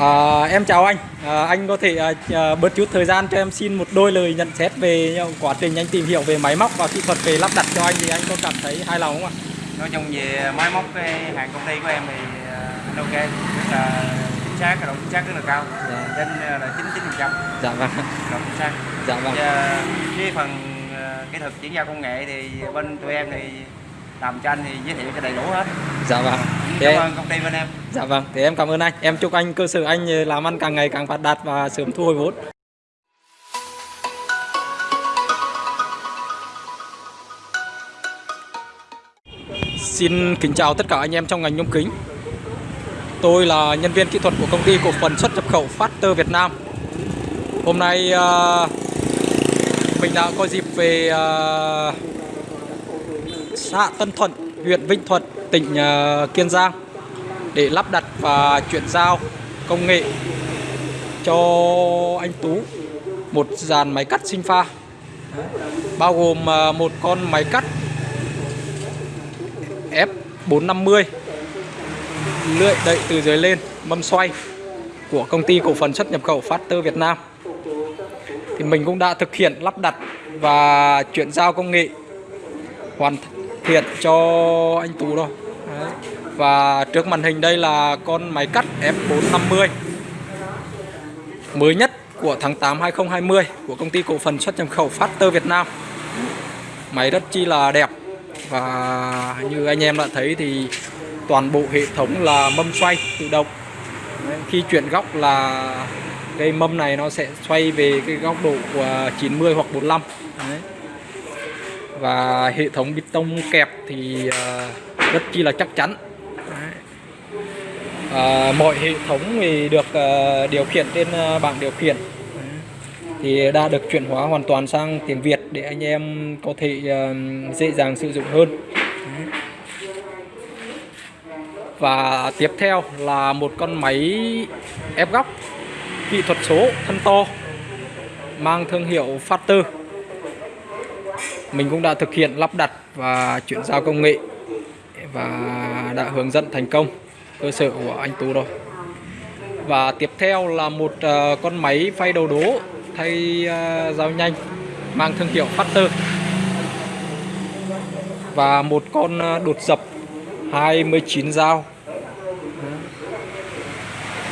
À, em chào anh, à, anh có thể à, bớt chút thời gian cho em xin một đôi lời nhận xét về quá trình anh tìm hiểu về máy móc và kỹ thuật về lắp đặt cho anh thì anh có cảm thấy hài lòng không ạ? nói chung về máy móc cái hàng công ty của em thì ok rất là chính xác độ chính xác rất là cao Dạ. trên là chín chín phần trăm Dạ vâng, độ chính xác dạ vâng. Và cái phần kỹ thuật chuyển giao công nghệ thì bên tụi em thì làm cho anh thì giới thiệu cho đầy đủ hết Dạ vâng. Thế cảm em- ơn công ty bên em Dạ vâng, thế em cảm ơn anh. Em chúc anh cơ sở anh làm ăn càng ngày càng phát đạt và sớm thu hồi vốn. Xin kính chào tất cả anh em trong ngành nhôm kính. Tôi là nhân viên kỹ thuật của công ty cổ phần xuất nhập khẩu Factor Việt Nam. Hôm nay à, mình đã có dịp về à, xã Tân Thuận, huyện Vĩnh Thuận, tỉnh ờ, Kiên Giang để lắp đặt và chuyển giao công nghệ cho anh Tú một dàn máy cắt sinh pha bao gồm ờ, một con máy cắt F450 lưỡi đậy từ dưới lên mâm xoay của công ty cổ phần xuất nhập khẩu Factor Việt Nam. Thì mình cũng đã thực hiện lắp đặt và chuyển giao công nghệ hoàn thiện cho anh Tú rồi Đấy. và trước màn hình đây là con máy cắt F450 mới nhất của tháng 8 2020 của công ty cổ phần xuất nhập khẩu Factor Việt Nam. Máy rất chi là đẹp. Và như anh em đã thấy thì toàn bộ hệ thống là mâm xoay tự động. Đấy, khi chuyển góc là cây mâm này nó sẽ xoay về cái góc độ của 90 hoặc 45 Đấy và hệ thống bê tông kẹp thì à, rất chi là chắc chắn. À, mọi hệ thống thì được à, điều khiển trên à, bảng điều khiển. Thì đã được chuyển hóa hoàn toàn sang tiếng Việt để anh em có thể dễ dàng sử dụng hơn. Và tiếp theo là một con máy ép góc kỹ thuật số thân to mang thương hiệu Factor mình cũng đã thực hiện lắp đặt và chuyển giao công nghệ và đã hướng dẫn thành công cơ sở của anh Tú rồi. Và tiếp theo là một ờ, con máy phay đầu đố thay ờ, dao nhanh mang thương hiệu Factor. Và một con ờ, đột dập 29 dao.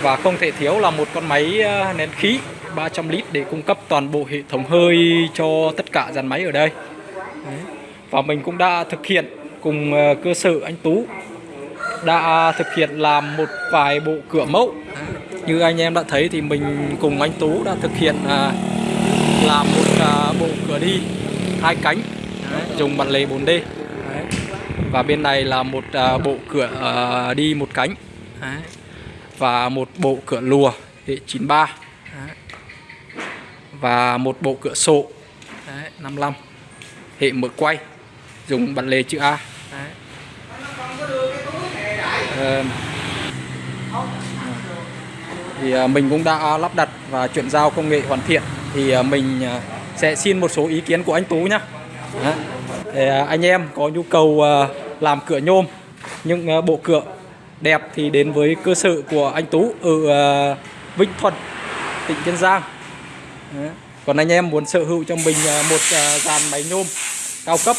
Và không thể thiếu là một con máy nén khí 300 lít để cung cấp toàn bộ hệ thống hơi cho tất cả dàn máy ở đây và mình cũng đã thực hiện cùng ờ, cơ sở anh Tú đã thực hiện làm một vài bộ cửa mẫu. Như anh em đã thấy thì mình cùng anh Tú đã thực hiện à, làm một à, bộ cửa đi hai cánh dùng bản lề 4D và bên này là một à, bộ cửa đi một cánh và một bộ cửa lùa hệ 93 và một bộ cửa sổ 55 hệ mở quay dùng bản lề chữ A. Đấy. Ờ, thì à, mình cũng đã lắp đặt và chuyển giao công nghệ hoàn thiện. Thì à, mình sẽ xin một số ý kiến của anh Tú nhé anh em có nhu cầu làm cửa nhôm những bộ cửa đẹp thì đến với cơ sở của anh Tú ở Vĩnh Thuận tỉnh Kiên Giang. Đấy. còn anh em muốn sở hữu cho mình một dàn máy nhôm cao cấp